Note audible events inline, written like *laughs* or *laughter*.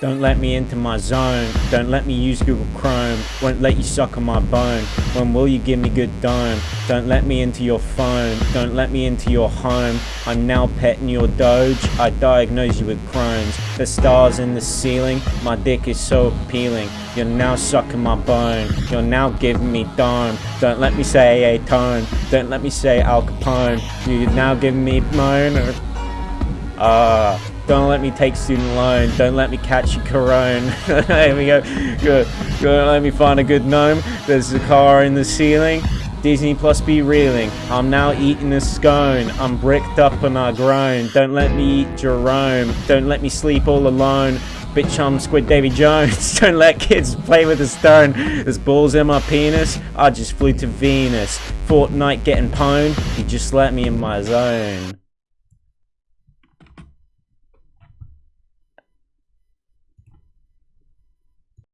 Don't let me into my zone. Don't let me use Google Chrome. Won't let you suck on my bone. When will you give me good dome? Don't let me into your phone. Don't let me into your home. I'm now petting your doge. I diagnose you with Crohn's. The stars in the ceiling. My dick is so appealing. You're now sucking my bone. You're now giving me dome. Don't let me say a tone. Don't let me say Al Capone. You're now giving me moan. Ah. Uh, don't let me take student loan. Don't let me catch you corona. *laughs* there we go. Good. Don't let me find a good gnome. There's a car in the ceiling. Disney Plus be reeling. I'm now eating a scone. I'm bricked up and I groan. Don't let me eat Jerome. Don't let me sleep all alone. Bitch, I'm Squid Davy Jones. *laughs* Don't let kids play with a stone. There's balls in my penis. I just flew to Venus. Fortnite getting pwned. You just let me in my zone.